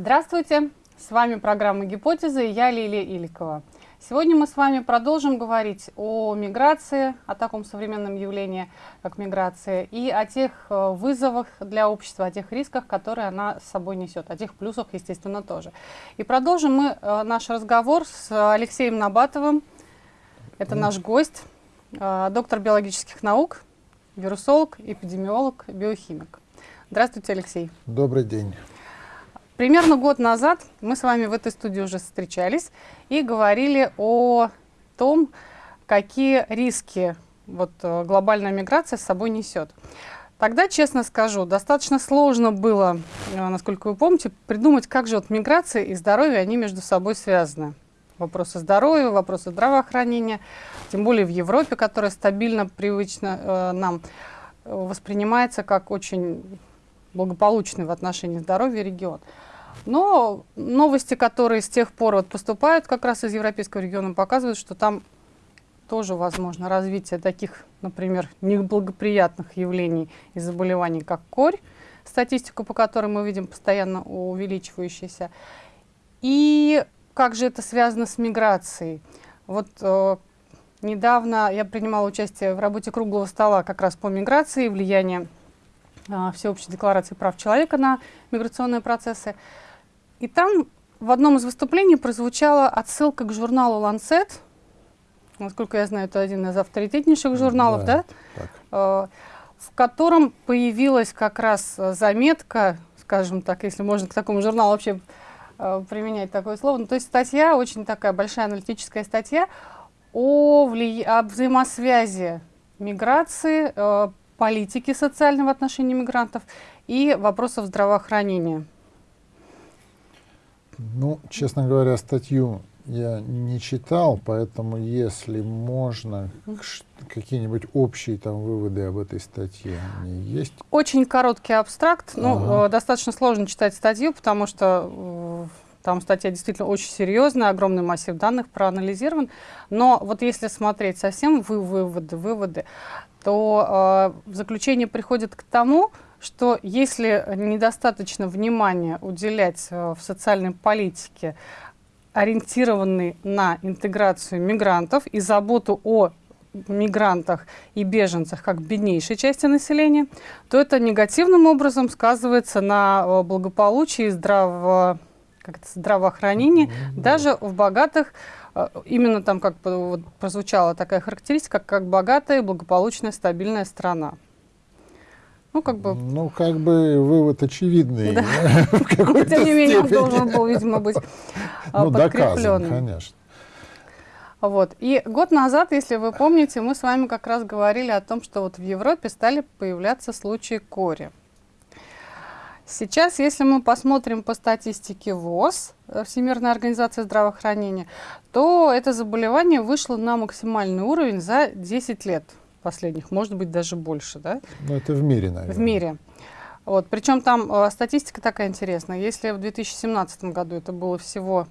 Здравствуйте! С вами программа «Гипотезы» и я Лилия Иликова. Сегодня мы с вами продолжим говорить о миграции, о таком современном явлении, как миграция, и о тех э, вызовах для общества, о тех рисках, которые она с собой несет, о тех плюсах, естественно, тоже. И продолжим мы э, наш разговор с Алексеем Набатовым. Это наш гость, э, доктор биологических наук, вирусолог, эпидемиолог, биохимик. Здравствуйте, Алексей. Добрый день. Примерно год назад мы с вами в этой студии уже встречались и говорили о том, какие риски вот, э, глобальная миграция с собой несет. Тогда, честно скажу, достаточно сложно было, э, насколько вы помните, придумать, как же вот миграция и здоровье, они между собой связаны. Вопросы здоровья, вопросы здравоохранения, тем более в Европе, которая стабильно, привычно э, нам э, воспринимается как очень благополучный в отношении здоровья регион. Но новости, которые с тех пор вот поступают как раз из европейского региона, показывают, что там тоже возможно развитие таких, например, неблагоприятных явлений и заболеваний, как корь, статистику по которой мы видим постоянно увеличивающуюся. И как же это связано с миграцией? Вот э, недавно я принимала участие в работе круглого стола как раз по миграции, влияние э, Всеобщей декларации прав человека на миграционные процессы. И там в одном из выступлений прозвучала отсылка к журналу «Ланцет». Насколько я знаю, это один из авторитетнейших журналов, да? да? Э, в котором появилась как раз заметка, скажем так, если можно к такому журналу вообще э, применять такое слово. Ну, то есть статья, очень такая большая аналитическая статья о, вли... о взаимосвязи миграции, политики социальной в отношении мигрантов и вопросов здравоохранения. Ну, честно говоря, статью я не читал, поэтому если можно, какие-нибудь общие там выводы об этой статье они есть? Очень короткий абстракт. Ага. Ну, достаточно сложно читать статью, потому что э, там статья действительно очень серьезная, огромный массив данных проанализирован. Но вот если смотреть совсем вы выводы, выводы, то э, заключение приходит к тому, что если недостаточно внимания уделять э, в социальной политике, ориентированной на интеграцию мигрантов и заботу о мигрантах и беженцах как беднейшей части населения, то это негативным образом сказывается на э, благополучии и здраво, как это, здравоохранении mm -hmm. даже в богатых, э, именно там как вот прозвучала такая характеристика, как богатая, благополучная, стабильная страна. Ну, как бы... Ну, как бы вывод очевидный. Да. Но, тем не менее, он должен был, видимо, быть а, ну, подкреплен. конечно. Вот. И год назад, если вы помните, мы с вами как раз говорили о том, что вот в Европе стали появляться случаи кори. Сейчас, если мы посмотрим по статистике ВОЗ, э, Всемирная организация здравоохранения, то это заболевание вышло на максимальный уровень за 10 лет последних, может быть, даже больше, да? Ну, это в мире, наверное. В мире. Вот, причем там э, статистика такая интересная. Если в 2017 году это было всего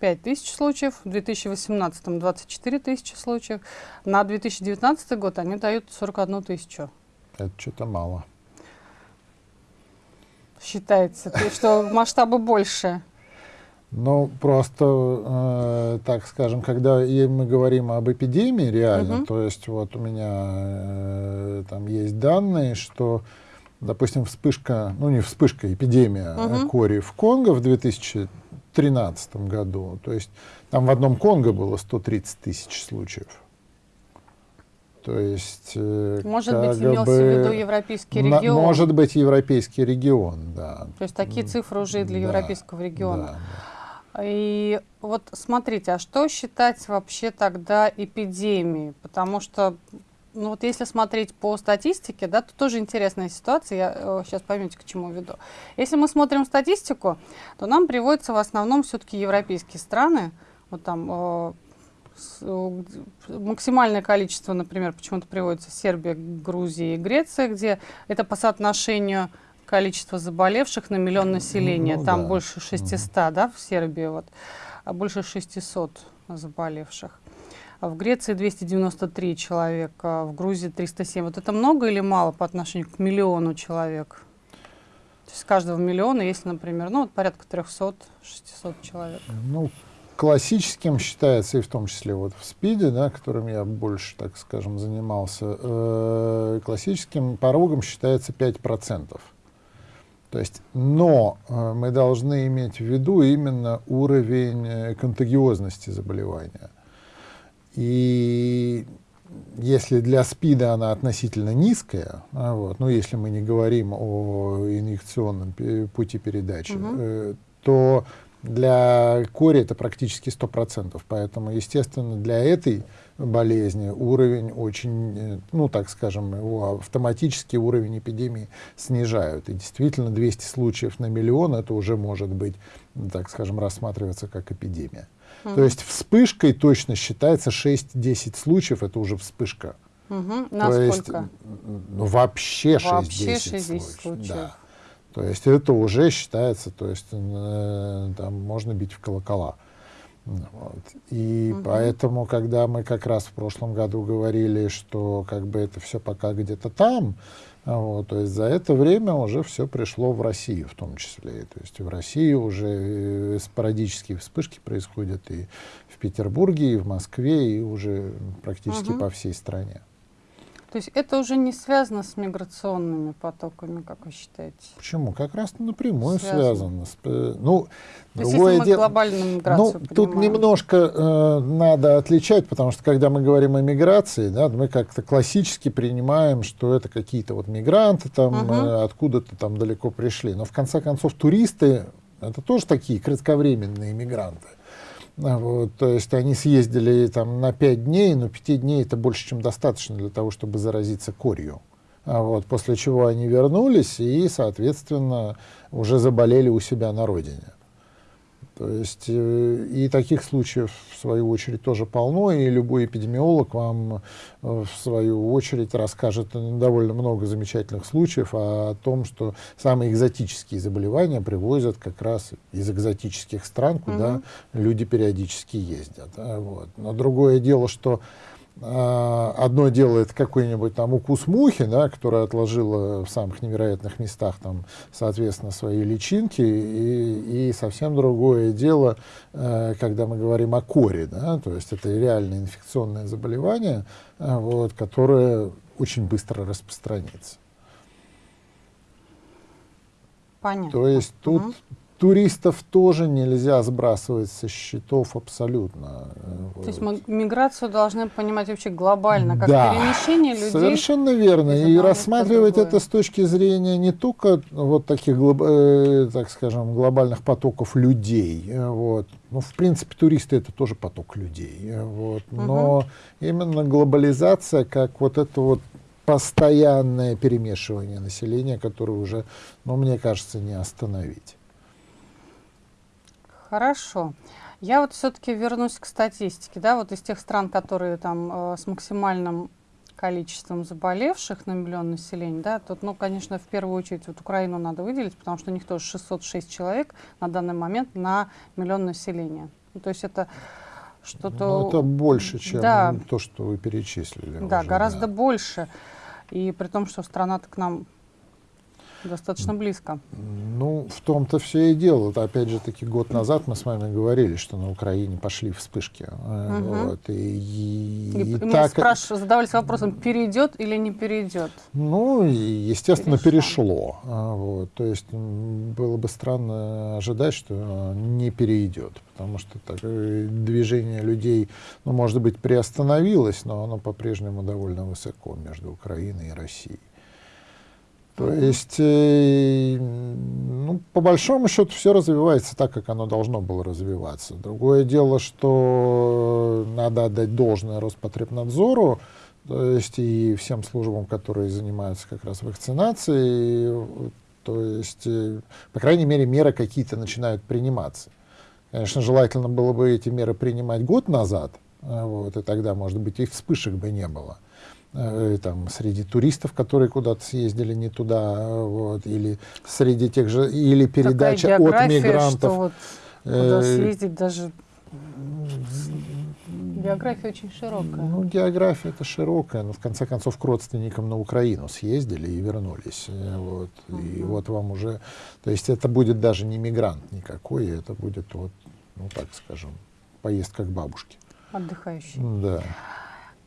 5 тысяч случаев, в 2018 24 тысячи случаев, на 2019 год они дают 41 тысячу. Это что-то мало. Считается, что масштабы больше. Ну, просто, э, так скажем, когда мы говорим об эпидемии реально, угу. то есть вот у меня э, там есть данные, что, допустим, вспышка, ну не вспышка, эпидемия угу. кори в Конго в 2013 году, то есть там в одном Конго было 130 тысяч случаев. То есть, э, может быть, имелся бы, в виду европейский регион? На, может быть, европейский регион, да. То есть такие цифры уже для да, европейского региона. Да. И вот смотрите, а что считать вообще тогда эпидемией? Потому что, ну вот если смотреть по статистике, да, то тоже интересная ситуация, я э, сейчас поймете, к чему веду. Если мы смотрим статистику, то нам приводятся в основном все-таки европейские страны, вот там э, э, максимальное количество, например, почему-то приводится Сербия, Грузия и Греция, где это по соотношению количество заболевших на миллион населения. Ну, Там да. больше 600, mm. да, в Сербии, вот, а больше 600 заболевших. А в Греции 293 человека, в Грузии 307. Вот это много или мало по отношению к миллиону человек? То есть с каждого миллиона есть, например, ну, вот порядка 300-600 человек. Ну, классическим считается, и в том числе вот в СПИДе, да, которым я больше, так скажем, занимался, э, классическим порогом считается 5%. То есть, но э, мы должны иметь в виду именно уровень э, контагиозности заболевания. И если для СПИДа она относительно низкая, а вот, ну если мы не говорим о инъекционном пути передачи, угу. э, то для кори это практически 100%. Поэтому, естественно, для этой болезни уровень очень, э, ну, так скажем, его автоматический уровень эпидемии снижают. И действительно 200 случаев на миллион это уже может быть, так скажем, рассматриваться как эпидемия. Угу. То есть вспышкой точно считается 6-10 случаев, это уже вспышка. Угу. То есть ну, вообще 6-10 случаев. случаев. Да. То есть это уже считается, то есть э, там можно бить в колокола. Вот. И угу. поэтому, когда мы как раз в прошлом году говорили, что как бы это все пока где-то там, вот, то есть за это время уже все пришло в Россию в том числе. То есть в России уже э, спорадические вспышки происходят и в Петербурге, и в Москве, и уже практически угу. по всей стране. То есть это уже не связано с миграционными потоками, как вы считаете? Почему? Как раз напрямую связано. связано э, ну, То есть если мы дело, глобальную Ну, тут немножко э, надо отличать, потому что когда мы говорим о миграции, да, мы как-то классически принимаем, что это какие-то вот мигранты там угу. э, откуда-то там далеко пришли. Но в конце концов туристы это тоже такие кратковременные мигранты. А вот, то есть они съездили там на 5 дней, но 5 дней это больше, чем достаточно для того, чтобы заразиться корью. А вот, после чего они вернулись и, соответственно, уже заболели у себя на родине. То есть э, и таких случаев, в свою очередь, тоже полно, и любой эпидемиолог вам, э, в свою очередь, расскажет довольно много замечательных случаев о том, что самые экзотические заболевания привозят как раз из экзотических стран, куда угу. люди периодически ездят. Вот. Но другое дело, что а, одно делает какой-нибудь там укус мухи, да, которая отложила в самых невероятных местах там, соответственно, свои личинки, и, и совсем другое дело, э, когда мы говорим о коре, да, то есть это реальное инфекционное заболевание, э, вот, которое очень быстро распространится. Понятно. То есть тут угу туристов тоже нельзя сбрасывать со счетов абсолютно. То есть миграцию должны понимать вообще глобально, как да, перемещение людей. Совершенно верно. И рассматривать это с точки зрения не только вот таких, э, так скажем, глобальных потоков людей. Э, вот. Ну, в принципе, туристы это тоже поток людей. Э, вот. Но угу. именно глобализация, как вот это вот постоянное перемешивание населения, которое уже, ну, мне кажется, не остановить. Хорошо. Я вот все-таки вернусь к статистике, да, вот из тех стран, которые там э, с максимальным количеством заболевших на миллион населения, да, тут, ну, конечно, в первую очередь вот Украину надо выделить, потому что у них тоже 606 человек на данный момент на миллион населения. Ну, то есть это что-то... Ну, это больше, чем да. то, что вы перечислили. Да, уже, гораздо да. больше. И при том, что страна-то к нам Достаточно близко. Ну, в том-то все и дело. Опять же таки, год назад мы с вами говорили, что на Украине пошли вспышки. Угу. Вот, и, и, и, и мы так... спрашивали, задавались вопросом, перейдет или не перейдет? Ну, естественно, Перешло. перешло. А, вот, то есть было бы странно ожидать, что не перейдет, потому что так, э, движение людей, ну, может быть, приостановилось, но оно по-прежнему довольно высоко между Украиной и Россией. То есть, э, ну, по большому счету, все развивается так, как оно должно было развиваться. Другое дело, что надо отдать должное Роспотребнадзору, то есть и всем службам, которые занимаются как раз вакцинацией, то есть, э, по крайней мере, меры какие-то начинают приниматься. Конечно, желательно было бы эти меры принимать год назад, э, вот, и тогда, может быть, и вспышек бы не было. Э, там, среди туристов, которые куда-то съездили не туда, вот, или среди тех же, или передача от мигрантов. Что вот, куда э, съездить даже География очень широкая. Ну, география это широкая, но в конце концов к родственникам на Украину съездили и вернулись. Э, вот. Uh -huh. И вот вам уже, то есть это будет даже не мигрант никакой, это будет вот, ну так скажем, поездка к бабушке. Отдыхающий. Да.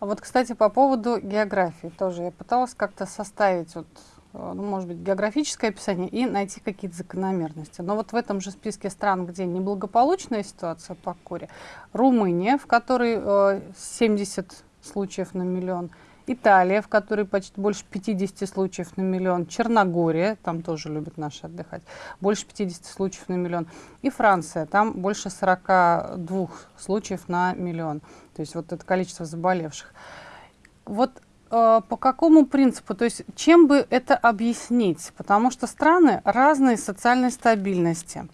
А вот, кстати, по поводу географии тоже я пыталась как-то составить вот Э, ну, может быть, географическое описание и найти какие-то закономерности. Но вот в этом же списке стран, где неблагополучная ситуация по коре, Румыния, в которой э, 70 случаев на миллион, Италия, в которой почти больше 50 случаев на миллион, Черногория, там тоже любят наши отдыхать, больше 50 случаев на миллион, и Франция, там больше 42 случаев на миллион. То есть вот это количество заболевших. Вот Э, по какому принципу, то есть чем бы это объяснить? Потому что страны разной социальной стабильности.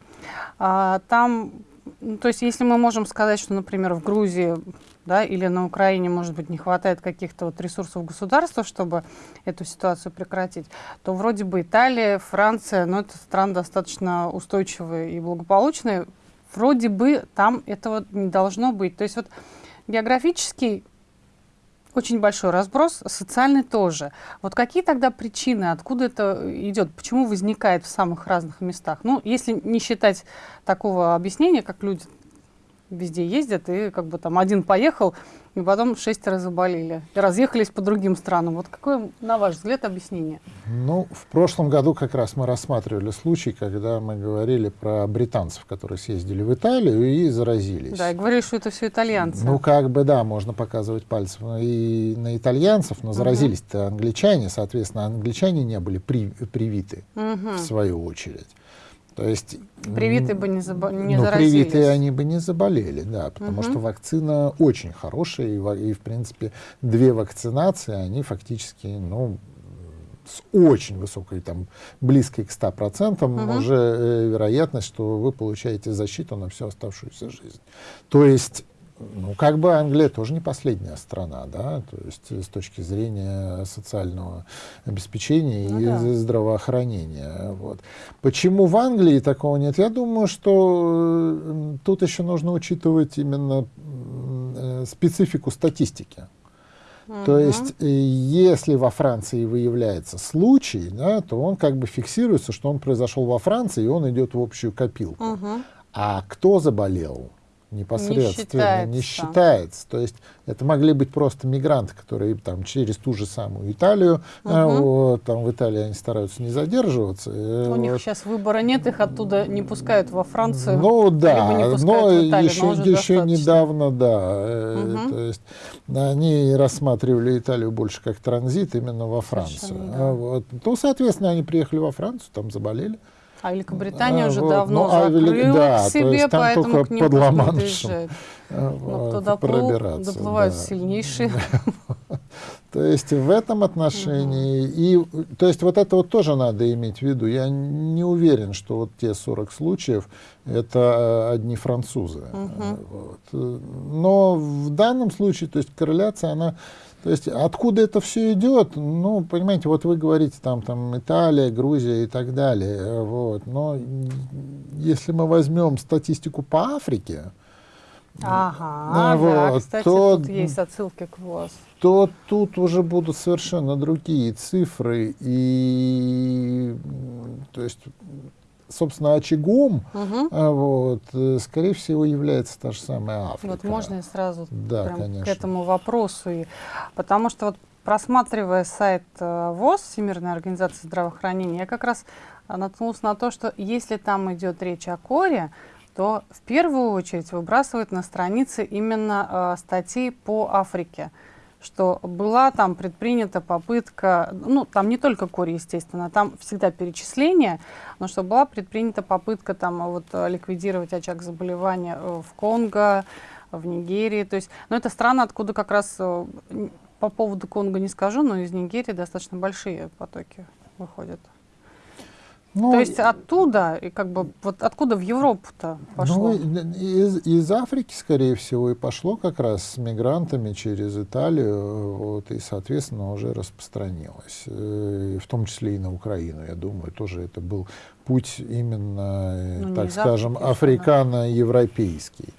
А, там, ну, то есть если мы можем сказать, что, например, в Грузии да, или на Украине, может быть, не хватает каких-то вот ресурсов государства, чтобы эту ситуацию прекратить, то вроде бы Италия, Франция, ну, это страны достаточно устойчивые и благополучные, вроде бы там этого не должно быть. То есть вот географический очень большой разброс, социальный тоже. Вот какие тогда причины, откуда это идет, почему возникает в самых разных местах? Ну, если не считать такого объяснения, как люди везде ездят, и как бы там один поехал, и потом шестеро заболели, и разъехались по другим странам. Вот какое, на ваш взгляд, объяснение? Ну, в прошлом году как раз мы рассматривали случай, когда мы говорили про британцев, которые съездили в Италию и заразились. Да, и говорили, что это все итальянцы. Ну, как бы, да, можно показывать пальцем и на итальянцев, но заразились-то англичане, соответственно, англичане не были при, привиты, угу. в свою очередь. То есть, привитые бы не, забо не ну, заразились. Привитые они бы не заболели, да, потому угу. что вакцина очень хорошая, и, и, в принципе, две вакцинации, они фактически, ну, с очень высокой, там, близкой к 100% угу. уже э, вероятность, что вы получаете защиту на всю оставшуюся жизнь. То есть ну, как бы Англия тоже не последняя страна, да, то есть с точки зрения социального обеспечения ну, и да. здравоохранения. Вот. Почему в Англии такого нет? Я думаю, что тут еще нужно учитывать именно э, специфику статистики. Угу. То есть, э, если во Франции выявляется случай, да, то он как бы фиксируется, что он произошел во Франции, и он идет в общую копилку. Угу. А кто заболел? Непосредственно не считается. не считается. То есть это могли быть просто мигранты, которые там через ту же самую Италию, угу. а, вот, там в Италии они стараются не задерживаться. Э, У вот. них сейчас выбора нет, их оттуда не пускают во Францию. Ну да, но еще, но еще недавно, да, угу. то есть они рассматривали Италию больше как транзит именно во Францию. Да. А, вот. Ну, соответственно, они приехали во Францию, там заболели. А Великобритания а, уже вот. давно ну, а закрыла да, к себе, поэтому к ним под не приезжает. Но кто доплыл, доплывают да. сильнейшие. То есть в этом отношении, и, то есть вот это вот тоже надо иметь в виду. Я не уверен, что вот те 40 случаев это одни французы. Вот. Но в данном случае, то есть корреляция, она то есть откуда это все идет? Ну, понимаете, вот вы говорите там, там Италия, Грузия и так далее. Вот. Но если мы возьмем статистику по Африке, Ага, вот, да, кстати, то, тут есть отсылки к ВОЗ. То тут уже будут совершенно другие цифры. И, то есть, собственно, очагом, угу. вот, э, скорее всего, является та же самая Африка. Вот можно я сразу да, прям к этому вопросу. И, потому что вот просматривая сайт э, ВОЗ, Всемирной организации здравоохранения, я как раз наткнулась на то, что если там идет речь о коре, то в первую очередь выбрасывают на страницы именно э, статьи по Африке что была там предпринята попытка, ну, там не только кори, естественно, там всегда перечисление, но что была предпринята попытка там вот ликвидировать очаг заболевания э, в Конго, в Нигерии, то есть, ну, это страна, откуда как раз, э, по поводу Конго не скажу, но из Нигерии достаточно большие потоки выходят. Ну, То есть оттуда, и как бы вот откуда в Европу-то пошло? Ну, из, из Африки, скорее всего, и пошло как раз с мигрантами через Италию, вот, и, соответственно, уже распространилось. Э, в том числе и на Украину, я думаю, тоже это был путь именно, ну, так скажем, африкано-европейский.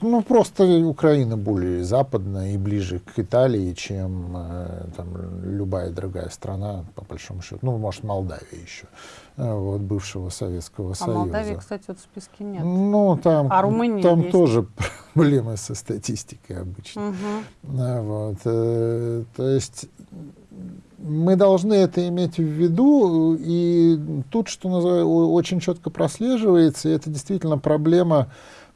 Ну, просто Украина более западная и ближе к Италии, чем э, там, любая другая страна, по большому счету. Ну, может, Молдавия еще, э, вот, бывшего Советского а Союза. А Молдавии, кстати, вот в списке нет. Ну, там, а Румыния там есть. тоже проблемы со статистикой обычно. Угу. Вот, э, то есть мы должны это иметь в виду, и тут, что называется, очень четко прослеживается, и это действительно проблема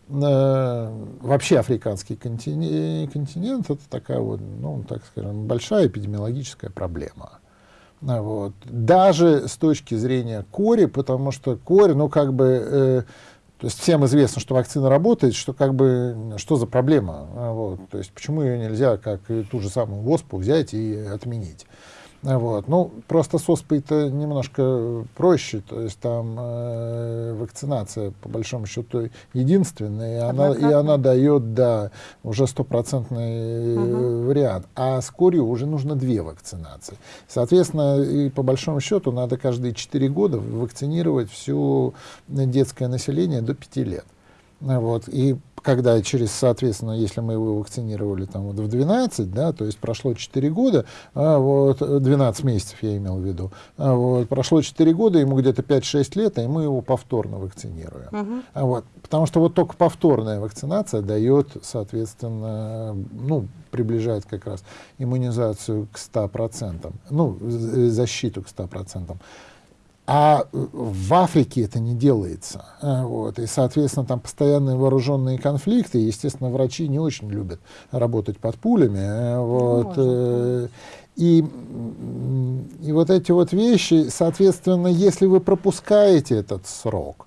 вообще африканский континент, континент, это такая вот, ну, так скажем, большая эпидемиологическая проблема. Вот. Даже с точки зрения кори, потому что кори, ну, как бы, э, то есть всем известно, что вакцина работает, что как бы, что за проблема, вот. то есть почему ее нельзя, как ту же самую оспу, взять и отменить. Вот. Ну, просто с оспой-то немножко проще, то есть там э, вакцинация, по большому счету, единственная, и она, и она дает, да, уже стопроцентный угу. вариант. А с корью уже нужно две вакцинации. Соответственно, и по большому счету надо каждые 4 года вакцинировать все детское население до 5 лет. Вот. И когда через, соответственно, если мы его вакцинировали там вот в 12, да, то есть прошло 4 года, а вот, 12 месяцев я имел в виду, а вот, прошло 4 года, ему где-то 5-6 лет, и мы его повторно вакцинируем. А вот, потому что вот только повторная вакцинация дает, соответственно, ну, приближает как раз иммунизацию к 100%, ну, защиту к 100%. А э, в Африке это не делается. А, вот. И, соответственно, там постоянные вооруженные конфликты. Естественно, врачи не очень любят работать под пулями. А, вот. Э, и, и вот эти вот вещи, соответственно, если вы пропускаете этот срок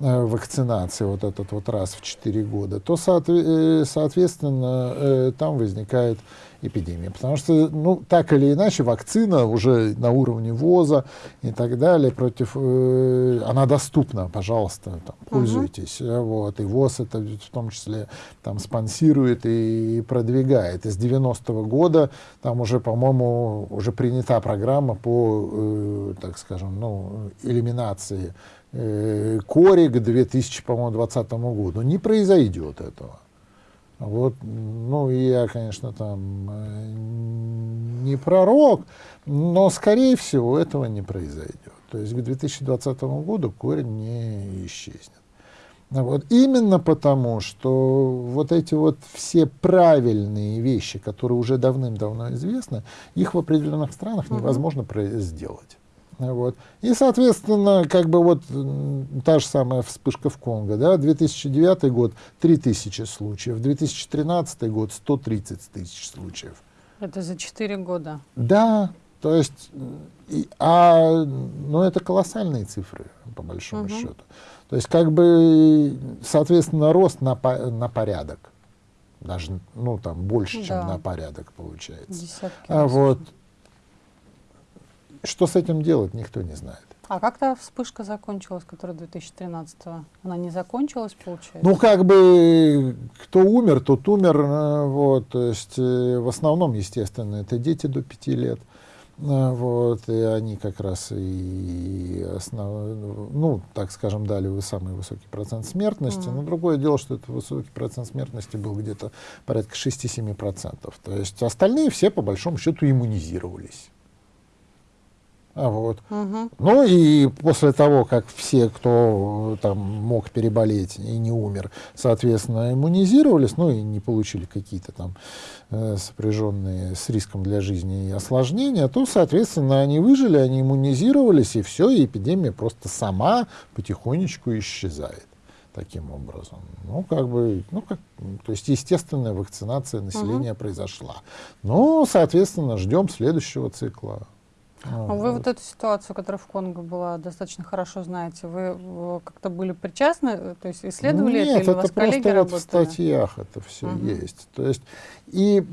э, вакцинации, вот этот вот раз в 4 года, то, соответственно, там возникает эпидемии. Потому что, ну, так или иначе, вакцина уже на уровне ВОЗа и так далее против... Э, она доступна, пожалуйста, там, пользуйтесь. Uh-huh. Вот, и ВОЗ это в том числе там спонсирует и продвигает. Из 90-го года там уже, по-моему, уже принята программа по, э, так скажем, ну, элиминации э, кори к 2020 году. Не произойдет этого. Вот, ну, я, конечно, там э, не пророк, но, скорее всего, этого не произойдет. То есть к 2020 году корень не исчезнет. Вот. Именно потому, что вот эти вот все правильные вещи, которые уже давным-давно известны, их в определенных странах невозможно uh сделать. Вот. И, соответственно, как бы вот та же самая вспышка в Конго, да, 2009 год 3000 случаев, 2013 год 130 тысяч случаев. Это за 4 года? Да, то есть, и, а, ну это колоссальные цифры, по большому угу. счету. То есть, как бы, соответственно, рост на, на порядок. Даже, ну, там, больше, да. чем на порядок получается. Десятки а вот, что с этим делать, никто не знает. А как то вспышка закончилась, которая 2013-го? Она не закончилась, получается? Ну, как бы, кто умер, тот умер. Э, вот, то есть, э, в основном, естественно, это дети до 5 лет. Э, вот, и они как раз и основ... ну, так скажем, дали самый высокий процент смертности. Mm. Но другое дело, что этот высокий процент смертности был где-то порядка 6-7%. То есть остальные все, по большому счету, иммунизировались. А вот. Угу. Ну и после того, как все, кто там мог переболеть и не умер, соответственно, иммунизировались, ну и не получили какие-то там э, сопряженные с риском для жизни осложнения, то, соответственно, они выжили, они иммунизировались, и все, и эпидемия просто сама потихонечку исчезает таким образом. Ну, как бы, ну, как, то есть естественная вакцинация населения угу. произошла. Ну, соответственно, ждем следующего цикла. А, вы вот. эту ситуацию, которая в Конго была, достаточно хорошо знаете. Вы как-то были причастны, то есть исследовали Нет, это, или это просто коллеги вот работали? в статьях это все угу. есть. То есть и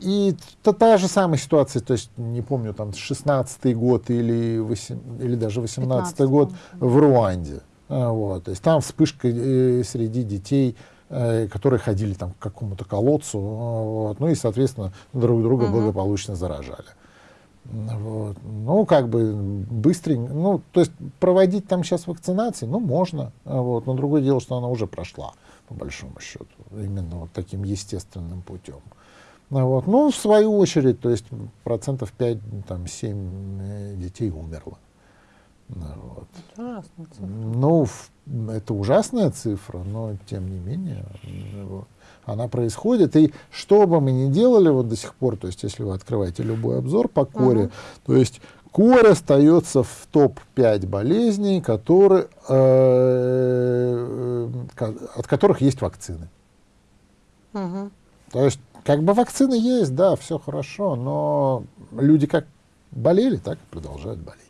и та, та же самая ситуация, то есть не помню, там 16-й год или, 8, или даже 18-й год в Руанде. А, вот, то есть там вспышка э, среди детей, э, которые ходили там к какому-то колодцу, а, вот, ну и, соответственно, друг друга угу. благополучно заражали. Вот. Ну, как бы быстренько, ну, то есть проводить там сейчас вакцинации, ну, можно, вот, но другое дело, что она уже прошла. по большому счету, именно вот таким естественным путем. Вот. ну, в свою очередь, то есть процентов 5, там, 7 э, детей умерло. Вот. Это ужасная цифра. Ну, это ужасная цифра, но тем не менее вот, она происходит. И что бы мы ни делали вот до сих пор, то есть если вы открываете любой обзор по коре, uh-huh. то есть Корь остается в топ-5 болезней, которые, э, э, от которых есть вакцины. Угу. То есть, как бы вакцины есть, да, все хорошо, но люди как болели, так и продолжают болеть.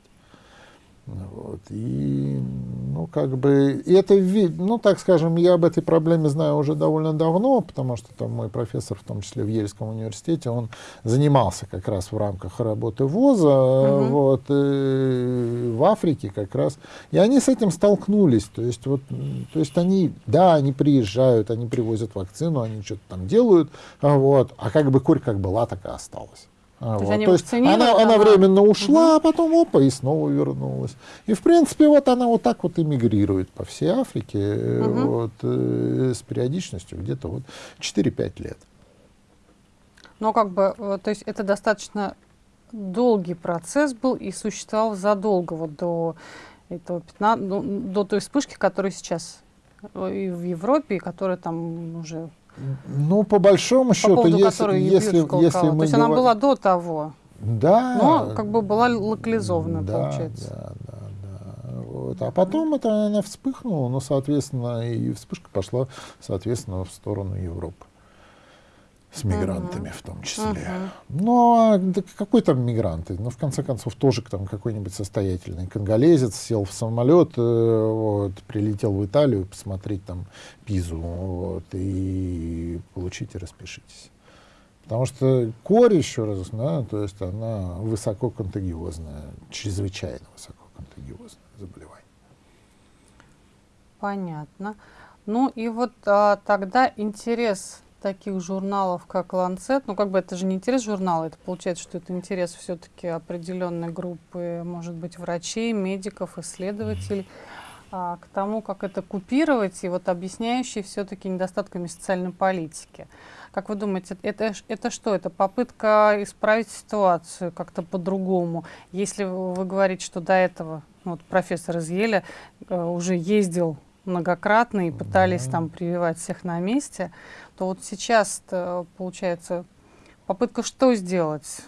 Вот. И, ну, как бы, и это, ну, так скажем, я об этой проблеме знаю уже довольно давно, потому что там мой профессор, в том числе в Ельском университете, он занимался как раз в рамках работы ВОЗа, угу. вот, и в Африке как раз. И они с этим столкнулись. То есть, вот, то есть они, да, они приезжают, они привозят вакцину, они что-то там делают, вот, а как бы корь как была, так и осталась. А, то вот. То есть она, она временно ушла, угу. а потом опа, и снова вернулась. И, в принципе, вот она вот так вот эмигрирует по всей Африке угу. вот, э, с периодичностью где-то вот 4-5 лет. Но как бы, э, то есть это достаточно долгий процесс был и существовал задолго вот до этого 15, до, до той вспышки, которая сейчас и в Европе, и которая там уже ну, по большому по счету, поводу если, если, если мы... То есть она была до того, да, но как бы была локализована, да, получается. Да, да, да. Вот. А потом это она вспыхнула, но, соответственно, и вспышка пошла, соответственно, в сторону Европы с мигрантами в том числе. А да какой там мигранты? Ну, в конце концов, тоже там какой-нибудь состоятельный конголезец сел в самолет, э, вот, прилетел в Италию посмотреть там Пизу, вот, и получите, распишитесь. Потому что корь, еще раз, да, то есть она высококонтагиозная, чрезвычайно высококонтагиозное заболевание. Понятно. Ну и вот а, тогда интерес таких журналов, как Lancet, ну как бы это же не интерес журнала, это получается, что это интерес все-таки определенной группы, может быть, врачей, медиков, исследователей, а, к тому, как это купировать, и вот объясняющий все-таки недостатками социальной политики. Как вы думаете, это, это что? Это попытка исправить ситуацию как-то по-другому? Если вы говорите, что до этого ну, вот профессор из Еля э, уже ездил многократно и пытались да. там прививать всех на месте, то вот сейчас получается попытка что сделать?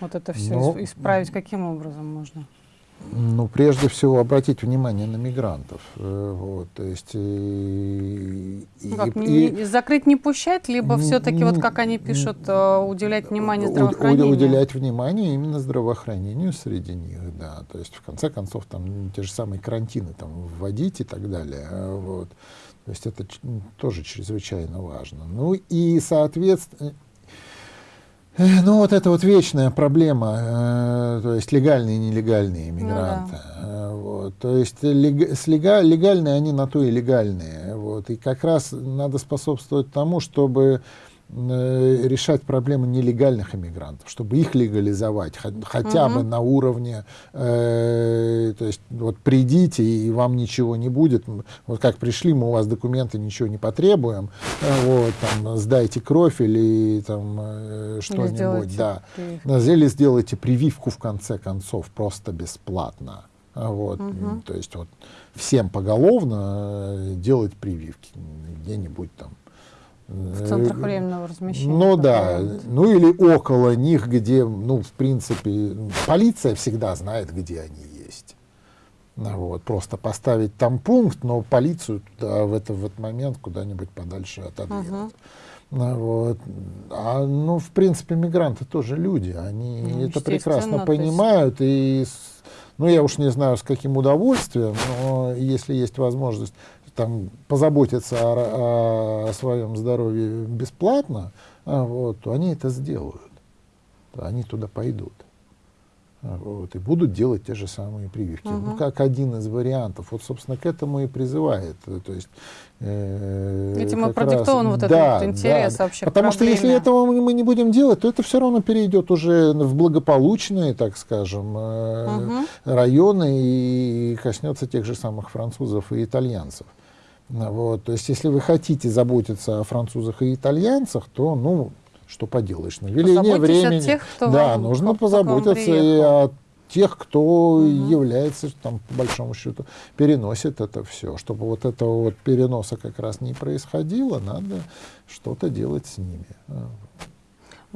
Вот это все ну, исправить каким образом можно? Ну, прежде всего, обратить внимание на мигрантов. Э, вот, то есть, и, ну, как, и, не, и, закрыть не пущать, либо все-таки, вот как они пишут, э, уделять внимание здравоохранению? Уделять внимание именно здравоохранению среди них, да. То есть, в конце концов, там те же самые карантины там, вводить и так далее. А вот. То есть это тоже чрезвычайно важно. Ну и, соответственно, э, ну, вот это вот вечная проблема, э, то есть легальные и нелегальные иммигранты. Ну, да. Э, вот, то есть лег, с лега, легальные они на то и легальные. Вот, и как раз надо способствовать тому, чтобы решать проблемы нелегальных иммигрантов, чтобы их легализовать, хотя угу. бы на уровне, э, то есть вот придите и вам ничего не будет, вот как пришли, мы у вас документы ничего не потребуем, э, вот там сдайте кровь или там э, что-нибудь, да, или сделайте прививку в конце концов просто бесплатно. Вот, угу. то есть вот всем поголовно э, делать прививки где-нибудь там в центрах временного размещения. Ну да, ну или около них, где, ну, в принципе, полиция всегда знает, где они есть. Вот, просто поставить там пункт, но полицию туда, в, это, в этот момент куда-нибудь подальше отодвинуть. Угу. Ну, вот. А, ну, в принципе, мигранты тоже люди, они ну, это прекрасно понимают, и, ну, я уж не знаю, с каким удовольствием, но если есть возможность там, позаботиться о, о своем здоровье бесплатно, а, вот, то они это сделают. Они туда пойдут. А, вот, и будут делать те же самые прививки. Угу. Ну, как один из вариантов. Вот, собственно, к этому и призывает. То есть, э, Этим и продиктован вот да, этот интерес да. вообще Потому что если этого мы не будем делать, то это все равно перейдет уже в благополучные, так скажем, э, угу. районы и коснется тех же самых французов и итальянцев. Вот. То есть, если вы хотите заботиться о французах и итальянцах, то, ну, что поделаешь, на веление времени. тех, кто да, вам, нужно кто позаботиться и о тех, кто угу. является, там, по большому счету, переносит это все. Чтобы вот этого вот переноса как раз не происходило, надо что-то делать с ними.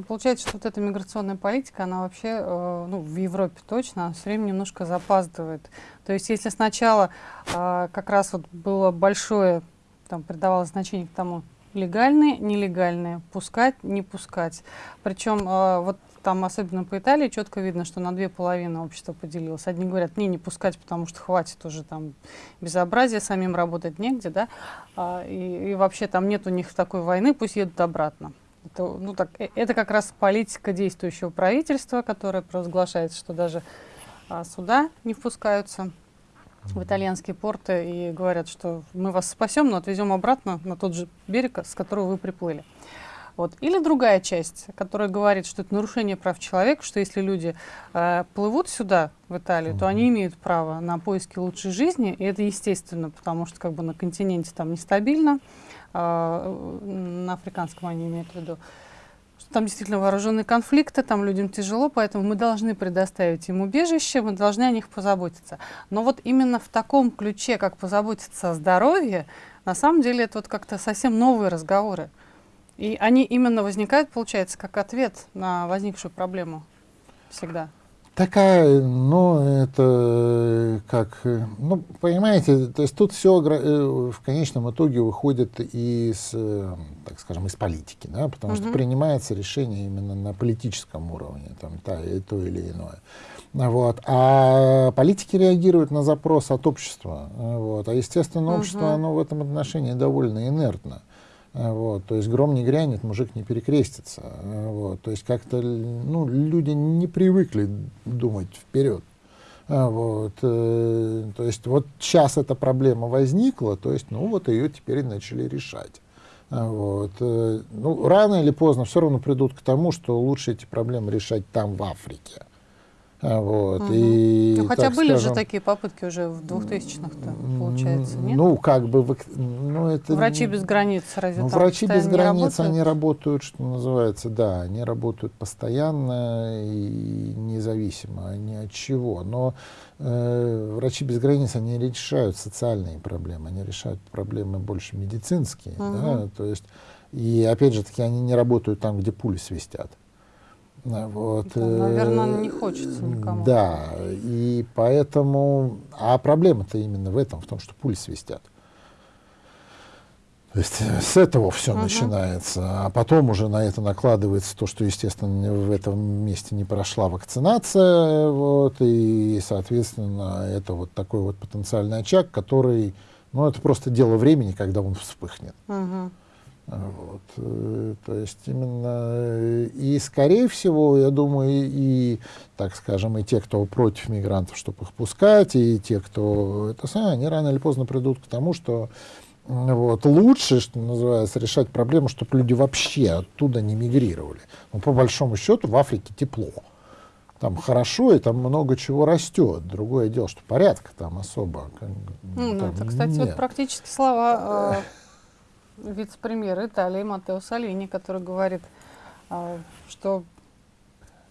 Ну, получается, что вот эта миграционная политика, она вообще, э, ну, в Европе точно, все время немножко запаздывает. То есть, если сначала э, как раз вот было большое, там, придавалось значение к тому, легальные, нелегальные, пускать, не пускать. Причем э, вот там, особенно по Италии, четко видно, что на две половины общество поделилось. Одни говорят, не, не пускать, потому что хватит уже там безобразия, самим работать негде, да, а, и, и вообще там нет у них такой войны, пусть едут обратно. Это, ну, так, э, это как раз политика действующего правительства, которое провозглашает, что даже а, суда не впускаются в итальянские порты и говорят, что мы вас спасем, но отвезем обратно на тот же берег, с которого вы приплыли. Вот. Или другая часть, которая говорит, что это нарушение прав человека, что если люди э, плывут сюда, в Италию, то они имеют право на поиски лучшей жизни, и это естественно, потому что как бы на континенте там нестабильно, э, на африканском они имеют в виду, что там действительно вооруженные конфликты, там людям тяжело, поэтому мы должны предоставить им убежище, мы должны о них позаботиться. Но вот именно в таком ключе, как позаботиться о здоровье, на самом деле это вот как-то совсем новые разговоры. И они именно возникают, получается, как ответ на возникшую проблему всегда. Такая, ну, это как, ну, понимаете, то есть тут все э, в конечном итоге выходит из, э, так скажем, из политики, да, потому угу. что принимается решение именно на политическом уровне, там, та, и то или иное. Вот. А политики реагируют на запрос от общества. Вот. А, естественно, общество, угу. оно в этом отношении довольно инертно. Вот, то есть гром не грянет, мужик не перекрестится. Вот, то есть как-то ну, люди не привыкли думать вперед. Вот, э, то есть вот сейчас эта проблема возникла, то есть ну вот ее теперь начали решать. Вот, э, ну, рано или поздно все равно придут к тому, что лучше эти проблемы решать там, в Африке. Вот, угу. и, ну, хотя были скажем, же такие попытки уже в 2000-х, получается, нет? Ну, как бы... Ну, это, врачи без границ разве ну, Врачи без границ, работают? они работают, что называется, да, они работают постоянно и независимо ни от чего. Но э, врачи без границ, они решают социальные проблемы, они решают проблемы больше медицинские, угу. да, то есть... И опять же таки, они не работают там, где пули свистят. Вот. Да, наверное, не хочется никому. Да, и поэтому... А проблема-то именно в этом, в том, что пули свистят. То есть э, с этого все угу. начинается, а потом уже на это накладывается то, что, естественно, в этом месте не прошла вакцинация, вот, и, соответственно, это вот такой вот потенциальный очаг, который, ну, это просто дело времени, когда он вспыхнет. Угу. Вот, э, то есть именно э, и скорее всего, я думаю, и, и так скажем, и те, кто против мигрантов, чтобы их пускать, и те, кто это самое, они рано или поздно придут к тому, что вот, лучше, что называется, решать проблему, чтобы люди вообще оттуда не мигрировали. Но по большому счету в Африке тепло. Там хорошо, и там много чего растет. Другое дело, что порядка там особо. Ну, там это, кстати, нет. вот практически слова э, вице-премьер Италии Матео Салини, который говорит, а, что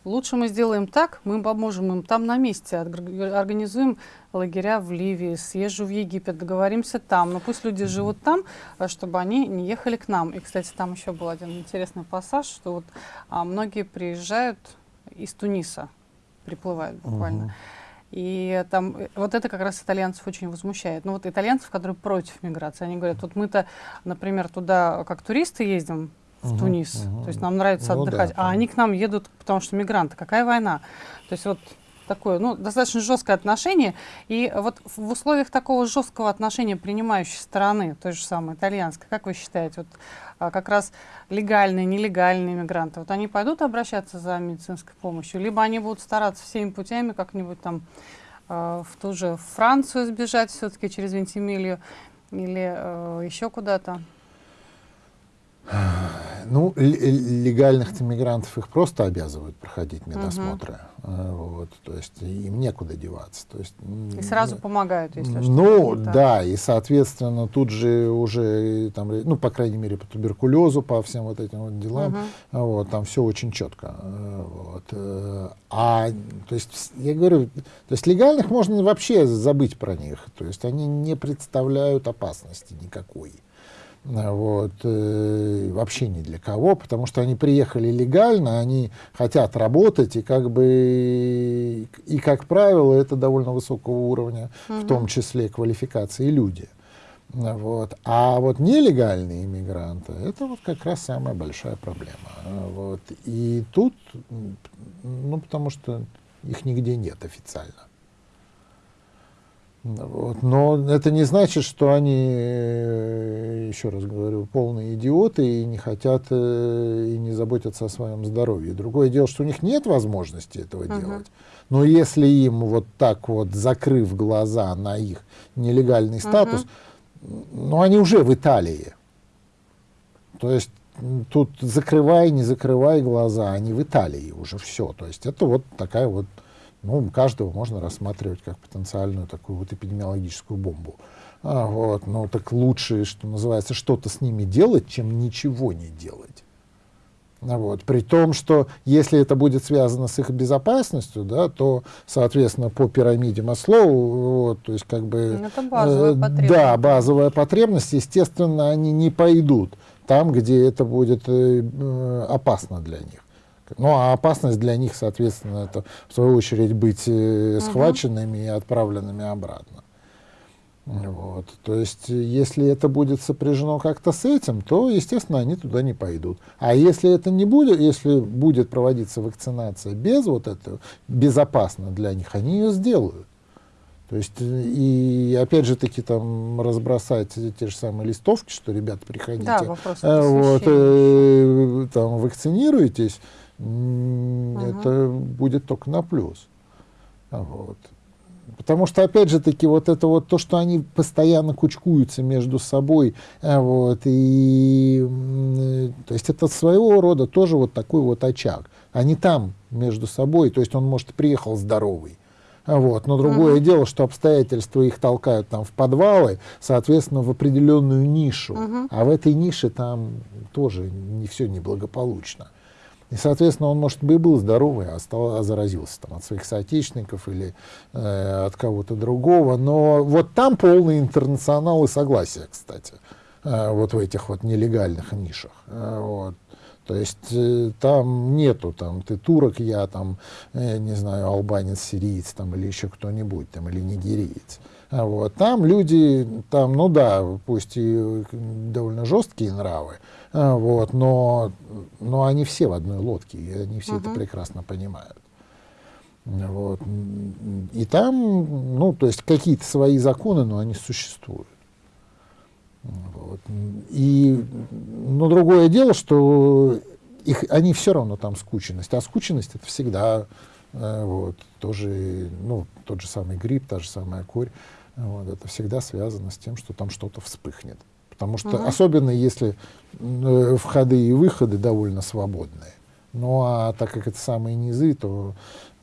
лучше мы сделаем так, мы поможем им там на месте, организуем лагеря в Ливии, съезжу в Египет, договоримся там, но пусть люди живут там, а, чтобы они не ехали к нам. И, кстати, там еще был один интересный пассаж, что вот а, многие приезжают из Туниса, приплывают буквально. Uh-huh. И там э, вот это как раз итальянцев очень возмущает. Ну вот итальянцев, которые против миграции, они говорят, вот мы-то, например, туда как туристы ездим, в угу, Тунис. Угу. То есть нам нравится ну, отдыхать. Да, а они к нам едут, потому что мигранты. Какая война? То есть вот такое, ну, достаточно жесткое отношение. И вот в условиях такого жесткого отношения принимающей стороны, той же самой итальянской, как вы считаете, вот а, как раз легальные, нелегальные мигранты, вот они пойдут обращаться за медицинской помощью, либо они будут стараться всеми путями как-нибудь там а, в ту же Францию сбежать все-таки через Вентимилью или э, еще куда-то? Ну, легальных иммигрантов их просто обязывают проходить медосмотры. Угу. Вот, то есть им некуда деваться. То есть, и сразу помогают, если что. Ну, да. да, и, соответственно, тут же уже, там, ну, по крайней мере, по туберкулезу, по всем вот этим вот делам, угу. вот, там все очень четко. Вот. Э, а, то есть, я говорю, то есть легальных можно вообще забыть про них. То есть они не представляют опасности никакой вот, э, вообще ни для кого, потому что они приехали легально, они хотят работать, и как бы, и как правило, это довольно высокого уровня, угу. в том числе квалификации люди. Вот. А вот нелегальные иммигранты, это вот как раз самая большая проблема. Вот. И тут, ну, потому что их нигде нет официально. Вот. Но это не значит, что они, э, еще раз говорю, полные идиоты и не хотят э, и не заботятся о своем здоровье. Другое дело, что у них нет возможности этого uh-huh. делать. Но если им вот так вот, закрыв глаза на их нелегальный статус, uh-huh. ну они уже в Италии. То есть тут закрывай, не закрывай глаза, они в Италии уже все. То есть это вот такая вот ну, каждого можно рассматривать как потенциальную такую вот эпидемиологическую бомбу. А, вот, ну, так лучше, что называется, что-то с ними делать, чем ничего не делать. А вот. При том, что если это будет связано с их безопасностью, да, то, соответственно, по пирамиде Маслоу, вот, то есть как бы... Ну, это базовая э, потребность. Да, базовая потребность, естественно, они не пойдут там, где это будет э, э опасно для них. Ну, а опасность для них, соответственно, это в свою очередь быть э, схваченными угу. и отправленными обратно. Вот. То есть, если это будет сопряжено как-то с этим, то, естественно, они туда не пойдут. А если это не будет, если будет проводиться вакцинация без вот этого, безопасно для них, они ее сделают. То есть, и опять же таки там разбросать те же самые листовки, что, ребята, приходите, да, э, вот, э, там, вакцинируйтесь, это будет только на плюс. Вот. Потому что, опять же таки, вот это вот то, что они постоянно кучкуются между собой, э, вот, и, то есть это своего рода тоже вот такой вот очаг. Они там между собой, то есть он, может, приехал здоровый, вот. Но другое uh-huh. дело, что обстоятельства их толкают там в подвалы, соответственно, в определенную нишу. Uh-huh. А в этой нише там тоже не все неблагополучно. И, соответственно, он, может, бы и был здоровый, а, стал, а заразился там, от своих соотечественников или э, от кого-то другого. Но вот там полный интернационал и согласие, кстати, э, вот в этих вот нелегальных нишах. Э, вот. То есть э, там нету, там, ты турок, я там, э, не знаю, албанец, сириец там, или еще кто-нибудь, там, или нигериец. А вот. Там люди, там, ну да, пусть и довольно жесткие нравы, а, вот, но, но они все в одной лодке, и они все uh-huh. это прекрасно понимают. Вот. И там, ну, то есть какие-то свои законы, но они существуют. Вот. И, но другое дело, что их, они все равно там скученность, а скученность это всегда э, вот, тоже, ну, тот же самый грипп, та же самая корь, вот, это всегда связано с тем, что там что-то вспыхнет. Потому что, угу. особенно если э, входы и выходы довольно свободные. Ну а так как это самые низы, то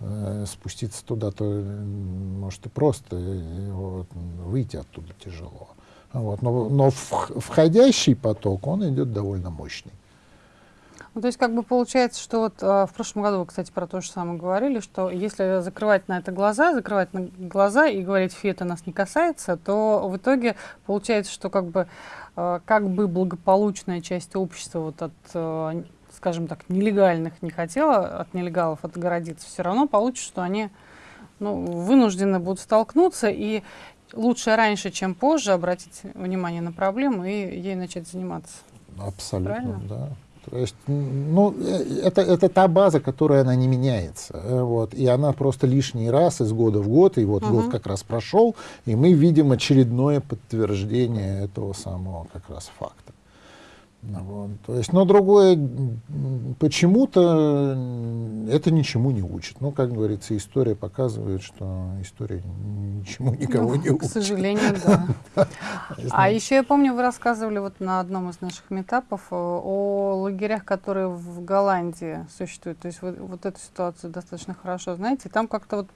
э, спуститься туда, то может и просто, и, вот, выйти оттуда тяжело. Вот. Но, но входящий поток, он идет довольно мощный. Ну, то есть, как бы получается, что вот э, в прошлом году вы, кстати, про то же самое говорили, что если закрывать на это глаза, закрывать на глаза и говорить, фи, это нас не касается, то в итоге получается, что как бы, э, как бы благополучная часть общества вот от, э, скажем так, нелегальных не хотела, от нелегалов отгородиться, все равно получится, что они ну, вынуждены будут столкнуться, и лучше раньше, чем позже обратить внимание на проблему и ей начать заниматься. Абсолютно, Правильно? да. То есть, ну, э, это, это та база, которая она не меняется. Э, вот, и она просто лишний раз из года в год, и вот угу. год как раз прошел, и мы видим очередное подтверждение этого самого как раз факта. Ну вот. То есть, но другое, почему-то это ничему не учит. Ну, как говорится, история показывает, что история ничему никого ну, не учит. К сожалению, да. А еще я помню, вы рассказывали вот на одном из наших метапов э, о лагерях, которые в Голландии существуют. То есть вы вот эту ситуацию достаточно хорошо знаете. Там как-то вот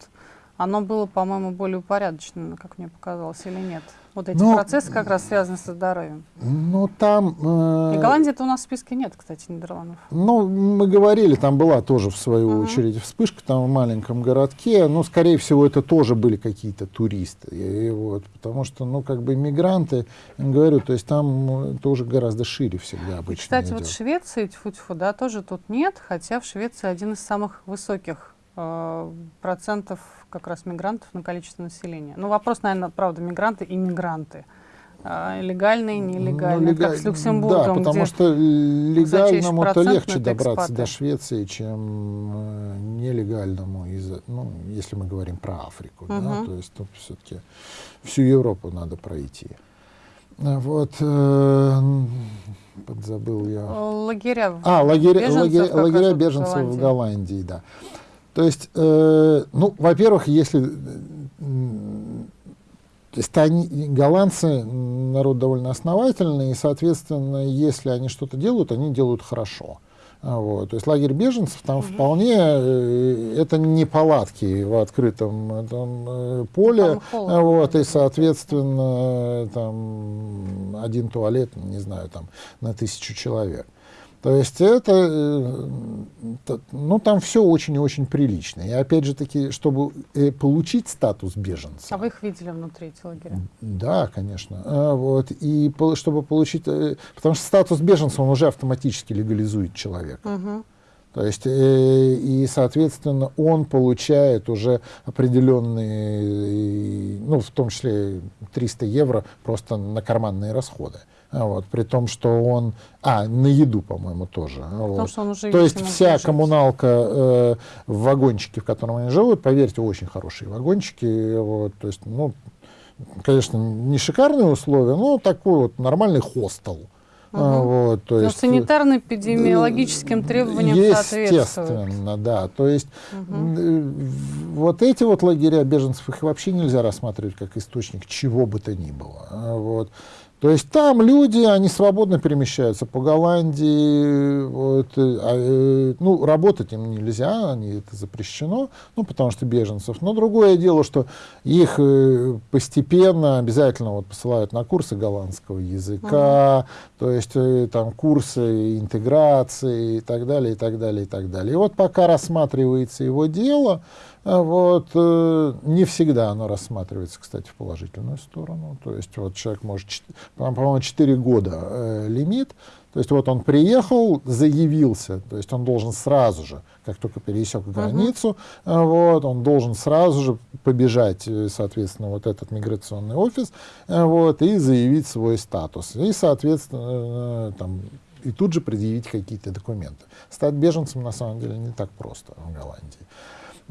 оно было, по-моему, более упорядочено, как мне показалось, или нет? Вот эти ну, процессы как раз связаны со здоровьем. Ну, там... Э, И Голландии-то у нас в списке нет, кстати, Нидерландов. Ну, мы говорили, там была тоже, в свою uh-huh. очередь, вспышка там в маленьком городке. Ну, скорее всего, это тоже были какие-то туристы. И, вот, потому что, ну, как бы мигранты, говорю, то есть там тоже гораздо шире всегда обычно Кстати, идет. вот в Швеции, тьфу-тьфу, да, тоже тут нет, хотя в Швеции один из самых высоких э, процентов как раз мигрантов на количество населения. Ну, вопрос, наверное, правда, мигранты и мигранты. А, легальные, нелегальные, ну, лега... как с Люксембургом. Да, потому что легальному-то легче добраться экспаты. до Швеции, чем э, нелегальному, из, ну, если мы говорим про Африку. Угу. Да, то есть тут все-таки всю Европу надо пройти. Вот, э, подзабыл я. Лагеря. А, лагеря беженцев, лагеря, лагеря беженцев в Голландии, да. То есть, э, ну, во-первых, если... То есть они, голландцы народ довольно основательный, и, соответственно, если они что-то делают, они делают хорошо. А, вот. То есть лагерь беженцев там угу. вполне э, это не палатки в открытом там, э, поле, холодно, вот, и соответственно там один туалет, не знаю, там на тысячу человек. То есть это, э, ну там все очень и очень прилично. И опять же таки, чтобы э, получить статус беженца. А вы их видели внутри эти лагеря? Да, конечно. А, вот, и чтобы получить, э, потому что статус беженца, он уже автоматически легализует человека. Угу. То есть, и, соответственно, он получает уже определенные, ну, в том числе 300 евро просто на карманные расходы. Вот, при том, что он... А, на еду, по-моему, тоже. Потому вот. он уже, То есть вся жить. коммуналка э, в вагончике, в котором они живут, поверьте, очень хорошие вагончики. Вот, то есть, ну, конечно, не шикарные условия, но такой вот нормальный хостел. Угу. Вот, то есть, санитарно-эпидемиологическим требованиям Естественно, да. То есть угу. вот эти вот лагеря беженцев, их вообще нельзя рассматривать как источник чего бы то ни было. Вот. То есть там люди, они свободно перемещаются по Голландии, вот, э, а, э, ну, работать им нельзя, они, это запрещено, ну, потому что беженцев. Но другое дело, что их э, постепенно обязательно вот, посылают на курсы голландского языка, угу. то есть там курсы интеграции и так далее, и так далее, и так далее. И вот пока рассматривается его дело, вот, э, не всегда оно рассматривается, кстати, в положительную сторону. То есть вот человек может, по-моему, 4 года э, лимит. То есть вот он приехал, заявился, то есть он должен сразу же, как только пересек границу, uh-huh. вот, он должен сразу же побежать, э, соответственно, вот этот миграционный офис, э, вот, и заявить свой статус. И, соответственно, там, и тут же предъявить какие-то документы. Стать беженцем, на самом деле, не так просто в Голландии.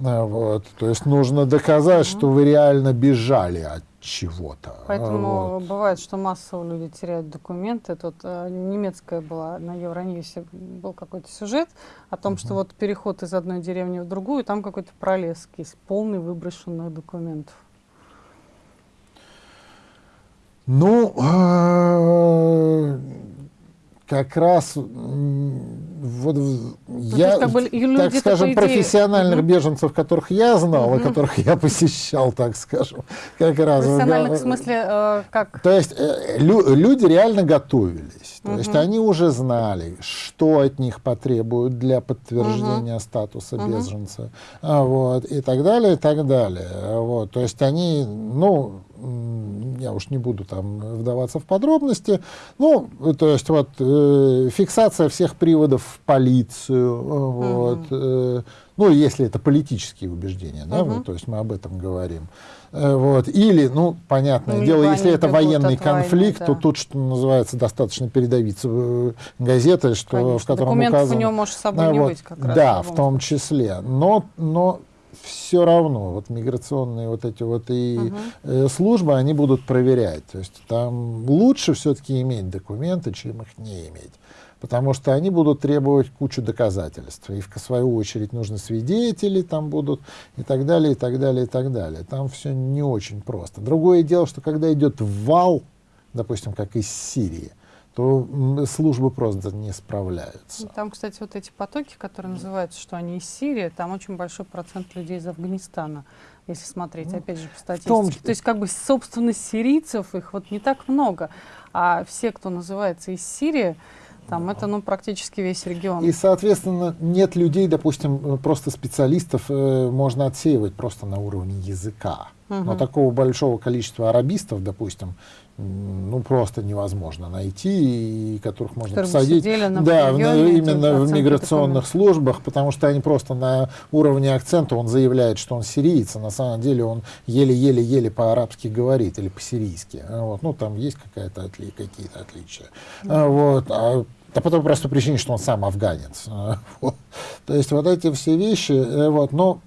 А, вот. То есть нужно доказать, mm-hmm. что вы реально бежали от чего-то. Поэтому вот. бывает, что массово люди теряют документы. Тут э, немецкая была на Евроньюсе был какой-то сюжет о том, mm-hmm. что вот переход из одной деревни в другую, там какой-то пролеск есть, полный выброшенных документов. Ну, э, как раз вот ну, я, как бы, так скажем, профессиональных угу. беженцев, которых я знал, угу. и которых я посещал, так скажем, как раз. Профессиональных в смысле э, как? То есть э, лю, люди реально готовились, то угу. есть они уже знали, что от них потребуют для подтверждения угу. статуса угу. беженца, а, вот, и так далее, и так далее. Вот, то есть они, ну, я уж не буду там вдаваться в подробности, ну, то есть вот э, фиксация всех приводов в полицию, uh вот, э, ну, если это политические убеждения, да, вот, то есть мы об этом говорим. Э, вот. Или, ну, понятное ну, дело, если это военный конфликт, войны, да. то тут, что называется, достаточно передавиться э, газетой, что, Конечно. в котором Документов указано... у него может с собой да, не вот, быть как раз. Да, в том числе. Но, но все равно вот миграционные вот эти вот и угу. э, службы, они будут проверять. То есть там лучше все-таки иметь документы, чем их не иметь. Потому что они будут требовать кучу доказательств. И в свою очередь нужны свидетели там будут и так далее, и так далее, и так далее. Там все не очень просто. Другое дело, что когда идет вал, допустим, как из Сирии, то службы просто не справляются. Там, кстати, вот эти потоки, которые называются, что они из Сирии, там очень большой процент людей из Афганистана, если смотреть, ну, опять же, по статистике. Том... То есть, как бы, собственно, сирийцев их вот не так много, а все, кто называется из Сирии, там это, ну, практически весь регион. И, соответственно, нет людей, допустим, просто специалистов э, можно отсеивать просто на уровне языка. Угу. Но такого большого количества арабистов, допустим, ну просто невозможно найти, и которых можно Которые посадить да, в, именно в миграционных службах, потому что они просто на уровне акцента, он заявляет, что он сириец, а на самом деле он еле-еле-еле по-арабски говорит или по-сирийски. Вот. Ну, там есть какая-то отли какие-то отличия. Mm Вот. А да по той простой причине, что он сам афганец. То есть вот эти все вещи, э, вот, но,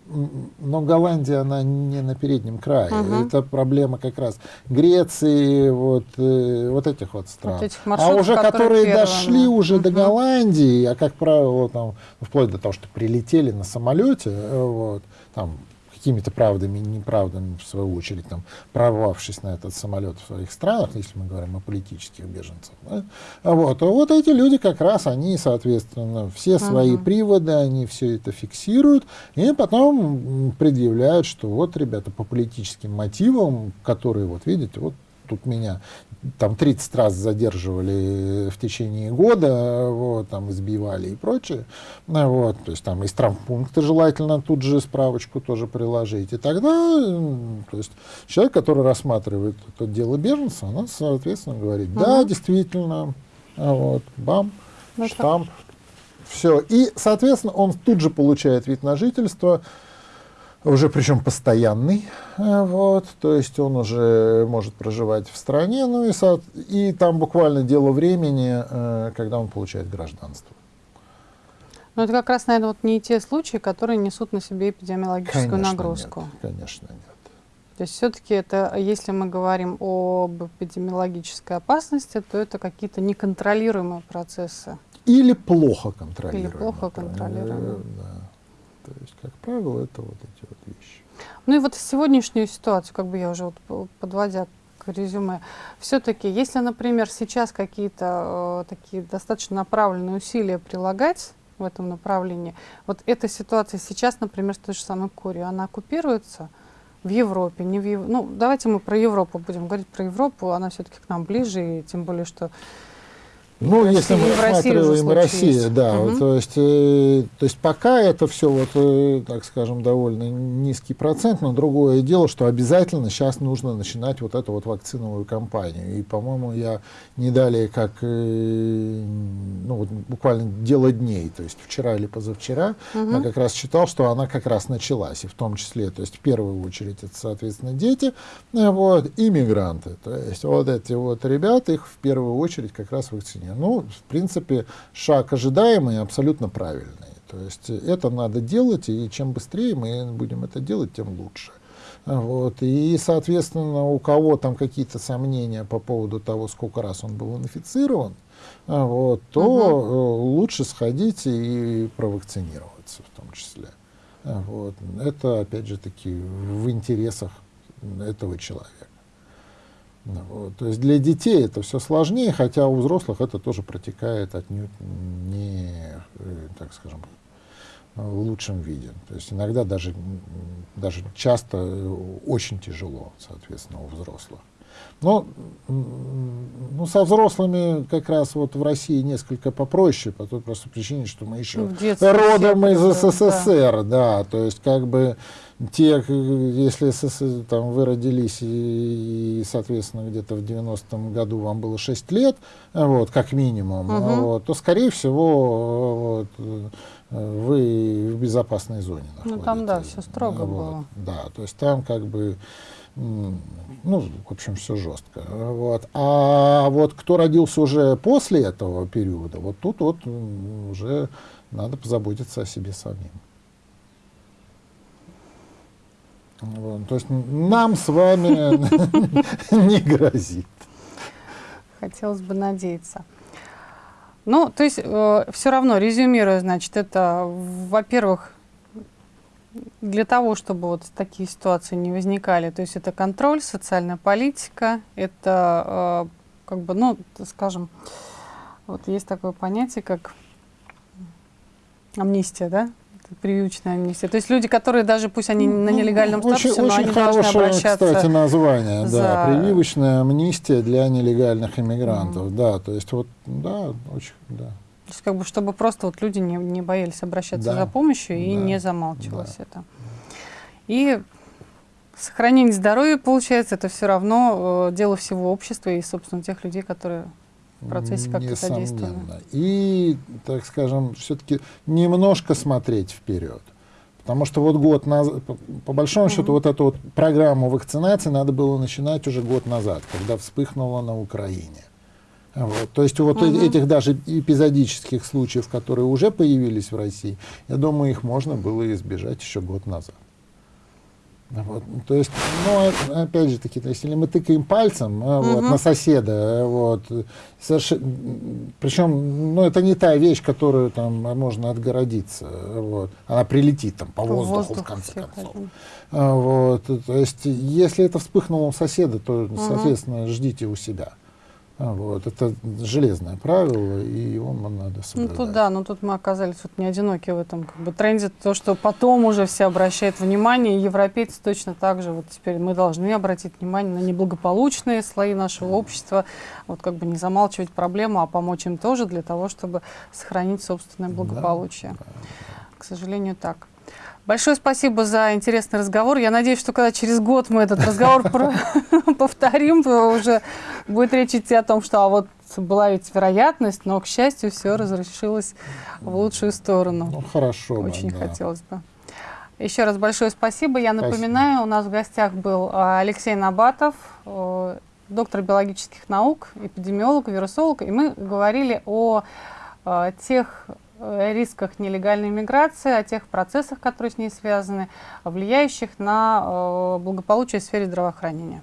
но Голландия, она не на переднем крае. Угу. Это проблема как раз Греции, вот, э, вот этих вот стран. Вот этих а уже которые, которые дошли уже угу. до Голландии, а как правило, там, вплоть до того, что прилетели на самолете, э, вот, там какими-то правдами и неправдами, в свою очередь, там, прорвавшись на этот самолет в своих странах, если мы говорим о политических беженцах. Да? Вот, а вот эти люди как раз, они, соответственно, все свои uh-huh. приводы, они все это фиксируют, и потом предъявляют, что вот, ребята, по политическим мотивам, которые, вот видите, вот тут меня там 30 раз задерживали в течение года, вот, там избивали и прочее. Вот, то есть там из травмпункта желательно тут же справочку тоже приложить. И тогда то есть, человек, который рассматривает это дело беженца, она, соответственно, говорит, да, угу. действительно, вот, бам, ну, штамп, все. И, соответственно, он тут же получает вид на жительство, уже причем постоянный, э, вот, то есть он уже может проживать в стране, ну и, со, и там буквально дело времени, э, когда он получает гражданство. Но это как раз, наверное, вот не те случаи, которые несут на себе эпидемиологическую конечно нагрузку. Нет, конечно, нет. То есть все-таки это, если мы говорим об эпидемиологической опасности, то это какие-то неконтролируемые процессы. Или плохо контролируемые. Или плохо контролируемые. Да. То есть, как правило, это вот эти вот вещи. Ну и вот сегодняшнюю ситуацию, как бы я уже вот подводя к резюме, все-таки, если, например, сейчас какие-то э, такие достаточно направленные усилия прилагать в этом направлении, вот эта ситуация сейчас, например, с той же самой Кореей, она оккупируется в Европе, не в Ев... Ну, давайте мы про Европу будем говорить, про Европу, она все-таки к нам ближе, и тем более, что ну, если мы рассматриваем Россию, да, угу. то, есть, э, то есть пока это все, вот, э, так скажем, довольно низкий процент, но другое дело, что обязательно сейчас нужно начинать вот эту вот вакциновую кампанию. И, по-моему, я не далее, как э, ну, вот, буквально дело дней, то есть вчера или позавчера, угу. я как раз читал, что она как раз началась, и в том числе, то есть в первую очередь это, соответственно, дети, вот, и мигранты. То есть вот эти вот ребята, их в первую очередь как раз вакцинируют. Ну, в принципе, шаг ожидаемый абсолютно правильный. То есть это надо делать, и чем быстрее мы будем это делать, тем лучше. Вот. И, соответственно, у кого там какие-то сомнения по поводу того, сколько раз он был инфицирован, вот, то угу. лучше сходить и провакцинироваться в том числе. Вот. Это, опять же таки, в интересах этого человека. То есть для детей это все сложнее, хотя у взрослых это тоже протекает отнюдь не, э, так скажем, в лучшем виде. То есть иногда даже, даже часто очень тяжело, соответственно, у взрослых. Но ну, со взрослыми как раз вот в России несколько попроще, по той простой причине, что мы еще родом из СССР, да. да, то есть как бы те, если там, вы родились и, и соответственно, где-то в 90-м году вам было 6 лет, вот, как минимум, угу. вот, то, скорее всего, вот, вы в безопасной зоне находитесь. Ну, там, да, все строго вот, было. Да, то есть там как бы ну, в общем, все жестко. Вот. А вот кто родился уже после этого периода, вот тут вот уже надо позаботиться о себе самим. Вот, то есть нам с вами не грозит. Хотелось бы надеяться. Ну, то есть, э, все равно, резюмируя, значит, это, во-первых, для того, чтобы вот такие ситуации не возникали, то есть это контроль, социальная политика, это, э, как бы, ну, скажем, вот есть такое понятие, как амнистия, да? прививочная амнистия. То есть люди, которые даже, пусть они на ну, нелегальном статусе, очень, но очень они хорошее, должны обращаться... кстати, название, за... да, прививочная амнистия для нелегальных иммигрантов, mm. да, то есть вот, да, очень, да. То есть как бы, чтобы просто вот люди не, не боялись обращаться да. за помощью и да. не замалчивалось да. это. И сохранение здоровья, получается, это все равно э, дело всего общества и, собственно, тех людей, которые в процессе как-то содействовали. И, так скажем, все-таки немножко смотреть вперед. Потому что вот год назад, по, большому mm-hmm. счету, вот эту вот программу вакцинации надо было начинать уже год назад, когда вспыхнуло на Украине. Вот. То есть вот mm-hmm. этих даже эпизодических случаев, которые уже появились в России, я думаю, их можно было избежать еще год назад. Вот. То есть, ну, опять же таки, то есть, если мы тыкаем пальцем угу. вот, на соседа, вот, совершенно, причем, ну, это не та вещь, которую там можно отгородиться, вот, она прилетит там по воздуху, Воздух в конце концов. А, вот, то есть, если это вспыхнуло у соседа, то, соответственно, угу. ждите у себя. А, вот, это железное правило, и его надо соблюдать. Ну тут да, но тут мы оказались вот не одиноки в этом как бы, тренде, то, что потом уже все обращают внимание, и европейцы точно так же, вот теперь мы должны обратить внимание на неблагополучные слои нашего общества, вот как бы не замалчивать проблему, а помочь им тоже для того, чтобы сохранить собственное благополучие. Да, да. К сожалению, так. Большое спасибо за интересный разговор. Я надеюсь, что когда через год мы этот разговор повторим, уже будет речь идти о том, что а вот была ведь вероятность, но, к счастью, все разрешилось в лучшую сторону. Ну, хорошо. Очень да. хотелось бы. Еще раз большое спасибо. Я напоминаю, спасибо. у нас в гостях был а, Алексей Набатов, доктор биологических наук, эпидемиолог, вирусолог, и мы говорили о а, тех о рисках нелегальной миграции, о тех процессах, которые с ней связаны, влияющих на э, благополучие в сфере здравоохранения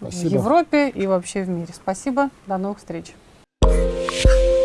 Спасибо. в Европе и вообще в мире. Спасибо, до новых встреч. Thank you.